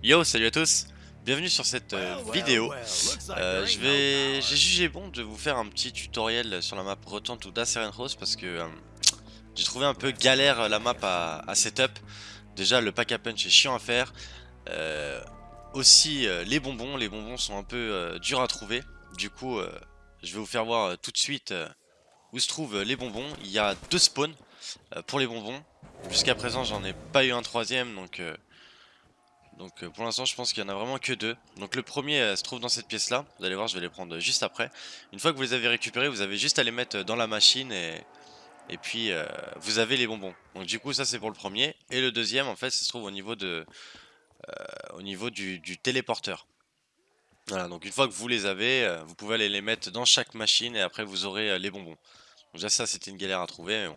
Yo, salut à tous Bienvenue sur cette euh, vidéo. Euh, je vais, J'ai jugé bon de vous faire un petit tutoriel sur la map Return to Daceren Rose parce que euh, j'ai trouvé un peu galère la map à, setup. Déjà, le pack à punch est chiant à faire. aussi, les bonbons. Les bonbons sont un peu durs à trouver. Du coup, je vais vous faire voir tout de suite où se trouvent les bonbons. Il y a deux spawns pour les bonbons. Jusqu'à présent, j'en ai pas eu un troisième, donc donc euh, pour l'instant je pense qu'il y en a vraiment que deux. Donc le premier euh, se trouve dans cette pièce là. Vous allez voir je vais les prendre euh, juste après. Une fois que vous les avez récupérés vous avez juste à les mettre dans la machine et, puis vous avez les bonbons. Donc du coup ça c'est pour le premier. Et le deuxième en fait ça se trouve au niveau, de, au niveau du, téléporteur. Voilà donc une fois que vous les avez vous pouvez aller les mettre dans chaque machine et après vous aurez les bonbons. Donc déjà ça c'était une galère à trouver.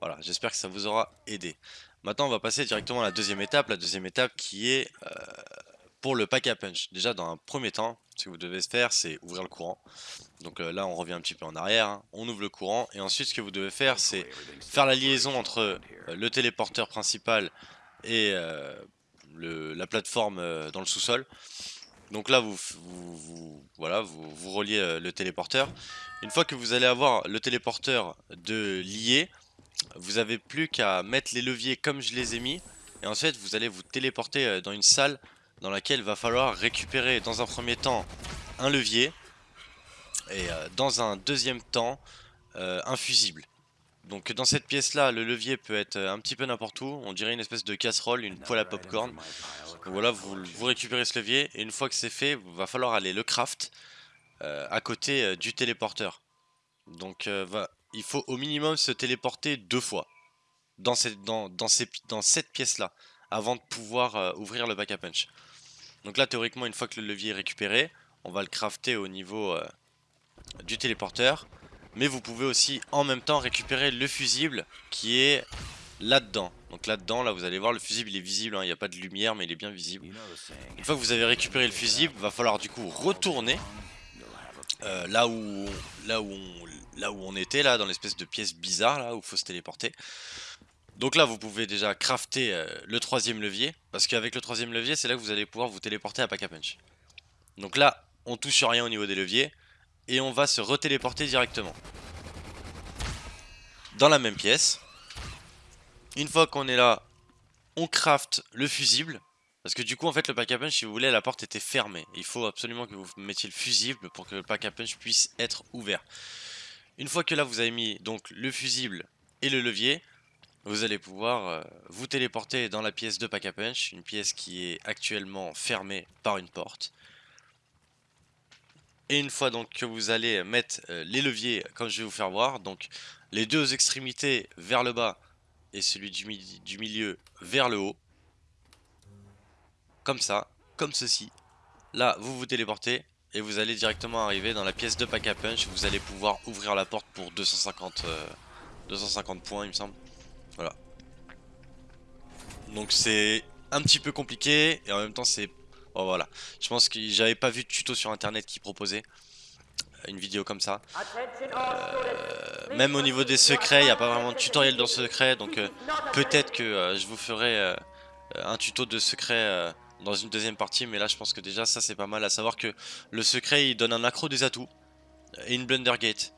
Voilà j'espère que ça vous aura aidé. Maintenant, on va passer directement à la deuxième étape. La deuxième étape qui est euh, pour le pack à punch. Déjà, dans un premier temps, ce que vous devez faire, c'est ouvrir le courant. Donc euh, là, on revient un petit peu en arrière. Hein. On ouvre le courant. Et ensuite, ce que vous devez faire, c'est faire la liaison entre euh, le téléporteur principal et la plateforme dans le sous-sol. Donc là, vous, voilà, vous, vous reliez le téléporteur. Une fois que vous allez avoir le téléporteur de lié, vous avez plus qu'à mettre les leviers comme je les ai mis. Et ensuite, vous allez vous téléporter euh, dans une salle dans laquelle il va falloir récupérer dans un premier temps un levier. Et euh, dans un deuxième temps, euh, un fusible. Donc dans cette pièce là, le levier peut être un petit peu n'importe où. On dirait une espèce de casserole, une poêle à popcorn. Voilà, vous, vous récupérez ce levier. Et une fois que c'est fait, il va falloir aller le craft à côté du téléporteur. Donc va, il faut au minimum se téléporter deux fois dans cette, dans, dans dans cette pièce-là avant de pouvoir euh, ouvrir le back à punch. Donc là, théoriquement, une fois que le levier est récupéré, on va le crafter au niveau euh, du téléporteur. Mais vous pouvez aussi en même temps récupérer le fusible qui est là-dedans. Donc là-dedans, là vous allez voir le fusible il est visible, hein. il n'y a pas de lumière mais il est bien visible. Une fois que vous avez récupéré le fusible, va falloir du coup retourner euh, là où on était là dans l'espèce de pièce bizarre là où il faut se téléporter. Donc là vous pouvez déjà crafter euh, le troisième levier parce qu'avec le troisième levier c'est là que vous allez pouvoir vous téléporter à Pack a Punch. Donc là on touche rien au niveau des leviers et on va se retéléporter directement dans la même pièce. Une fois qu'on est là, on craft le fusible parce que du coup, en fait, le pack a punch, si vous voulez, la porte était fermée. Il faut absolument que vous mettiez le fusible pour que le pack a punch puisse être ouvert. Une fois que là, vous avez mis donc le fusible et le levier, vous allez pouvoir euh, vous téléporter dans la pièce de pack a punch, une pièce qui est actuellement fermée par une porte. Et une fois donc que vous allez mettre euh, les leviers, comme je vais vous faire voir, donc les deux extrémités vers le bas et celui du milieu vers le haut, comme ça, comme ceci. Là, vous vous téléportez et vous allez directement arriver dans la pièce de pack a punch. Vous allez pouvoir ouvrir la porte pour 250, 250 euh, points, il me semble. Voilà. Donc c'est un petit peu compliqué et en même temps c'est... Oh voilà. Je pense que j'avais pas vu de tuto sur internet qui proposait une vidéo comme ça. Euh, même au niveau des secrets, il n'y a pas vraiment de tutoriel dans secret. Donc euh, peut-être que je vous ferai un tuto de secret dans une deuxième partie, mais là je pense que déjà ça c'est pas mal, à savoir que le secret il donne un accro des atouts et une Blundergate.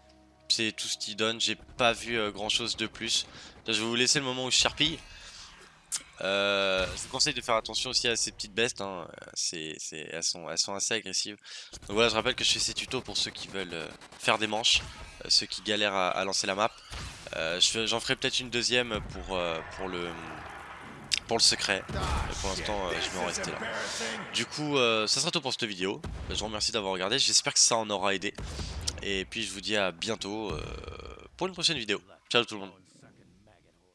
C'est tout ce qu'il donne, j'ai pas vu euh, grand chose de plus. je vais vous laisser le moment où je charpille. Euh, je vous conseille de faire attention aussi à ces petites bestes, hein. elles, sont, elles sont assez agressives. Donc voilà, je rappelle que je fais ces tutos pour ceux qui veulent euh, faire des manches, ceux qui galèrent à, à, lancer la map. J'en ferai peut-être une deuxième pour, pour le pour le secret. Pour l'instant, euh, je vais en rester là. Du coup, euh, ça sera tout pour cette vidéo. Je vous remercie d'avoir regardé. J'espère que ça en aura aidé. Et puis, je vous dis à bientôt euh, pour une prochaine vidéo. Ciao tout le monde.